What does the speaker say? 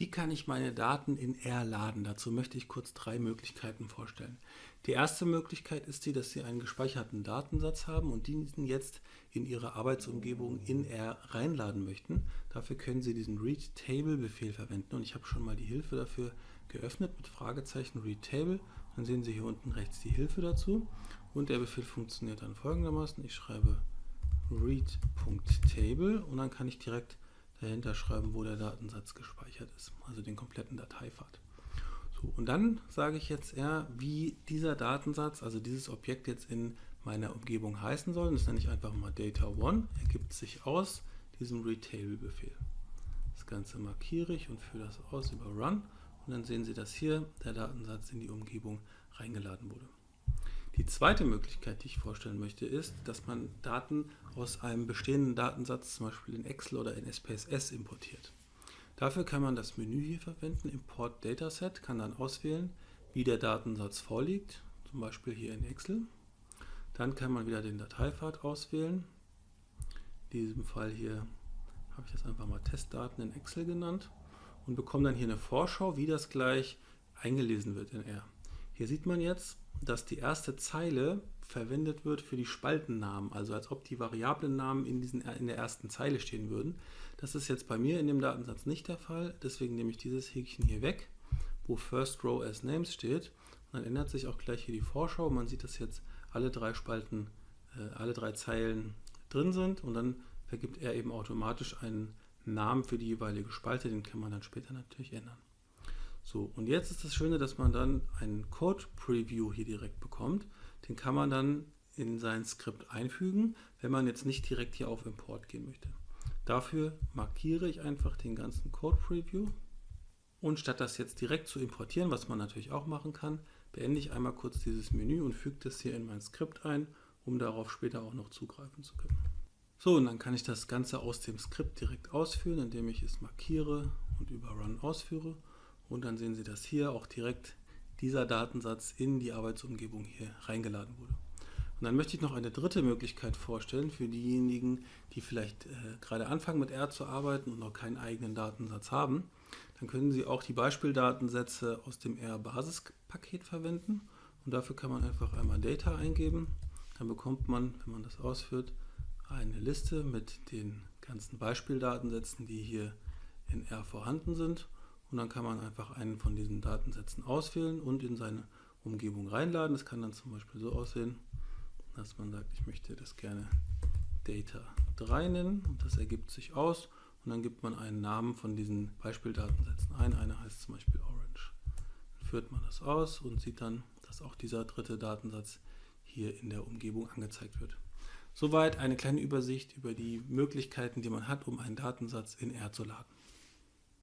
Wie kann ich meine Daten in R laden? Dazu möchte ich kurz drei Möglichkeiten vorstellen. Die erste Möglichkeit ist die, dass Sie einen gespeicherten Datensatz haben und diesen jetzt in Ihre Arbeitsumgebung in R reinladen möchten. Dafür können Sie diesen readTable-Befehl verwenden und ich habe schon mal die Hilfe dafür geöffnet mit Fragezeichen readTable. Dann sehen Sie hier unten rechts die Hilfe dazu und der Befehl funktioniert dann folgendermaßen. Ich schreibe read.table und dann kann ich direkt dahinter schreiben, wo der Datensatz gespeichert ist, also den kompletten Dateipfad. So, und dann sage ich jetzt eher, wie dieser Datensatz, also dieses Objekt jetzt in meiner Umgebung heißen soll. Das nenne ich einfach mal Data1, ergibt sich aus diesem readTable-Befehl. Das Ganze markiere ich und führe das aus über Run und dann sehen Sie, dass hier der Datensatz in die Umgebung reingeladen wurde. Die zweite Möglichkeit, die ich vorstellen möchte, ist, dass man Daten aus einem bestehenden Datensatz, zum Beispiel in Excel oder in SPSS, importiert. Dafür kann man das Menü hier verwenden, Import Dataset, kann dann auswählen, wie der Datensatz vorliegt, zum Beispiel hier in Excel. Dann kann man wieder den Dateipfad auswählen. In diesem Fall hier habe ich das einfach mal Testdaten in Excel genannt und bekomme dann hier eine Vorschau, wie das gleich eingelesen wird in R. Hier sieht man jetzt, dass die erste Zeile verwendet wird für die Spaltennamen, also als ob die Variablennamen in, diesen, in der ersten Zeile stehen würden. Das ist jetzt bei mir in dem Datensatz nicht der Fall, deswegen nehme ich dieses Häkchen hier weg, wo First Row as Names steht. Und dann ändert sich auch gleich hier die Vorschau. Man sieht, dass jetzt alle drei Spalten, äh, alle drei Zeilen drin sind und dann vergibt er eben automatisch einen Namen für die jeweilige Spalte, den kann man dann später natürlich ändern. So, und jetzt ist das Schöne, dass man dann einen Code-Preview hier direkt bekommt. Den kann man dann in sein Skript einfügen, wenn man jetzt nicht direkt hier auf Import gehen möchte. Dafür markiere ich einfach den ganzen Code-Preview und statt das jetzt direkt zu importieren, was man natürlich auch machen kann, beende ich einmal kurz dieses Menü und füge das hier in mein Skript ein, um darauf später auch noch zugreifen zu können. So, und dann kann ich das Ganze aus dem Skript direkt ausführen, indem ich es markiere und über Run ausführe. Und dann sehen Sie, dass hier auch direkt dieser Datensatz in die Arbeitsumgebung hier reingeladen wurde. Und dann möchte ich noch eine dritte Möglichkeit vorstellen für diejenigen, die vielleicht äh, gerade anfangen mit R zu arbeiten und noch keinen eigenen Datensatz haben. Dann können Sie auch die Beispieldatensätze aus dem R-Basispaket verwenden. Und dafür kann man einfach einmal Data eingeben. Dann bekommt man, wenn man das ausführt, eine Liste mit den ganzen Beispieldatensätzen, die hier in R vorhanden sind. Und dann kann man einfach einen von diesen Datensätzen auswählen und in seine Umgebung reinladen. Das kann dann zum Beispiel so aussehen, dass man sagt, ich möchte das gerne Data 3 nennen und das ergibt sich aus und dann gibt man einen Namen von diesen Beispieldatensätzen ein. Einer heißt zum Beispiel Orange. Dann führt man das aus und sieht dann, dass auch dieser dritte Datensatz hier in der Umgebung angezeigt wird. Soweit eine kleine Übersicht über die Möglichkeiten, die man hat, um einen Datensatz in R zu laden.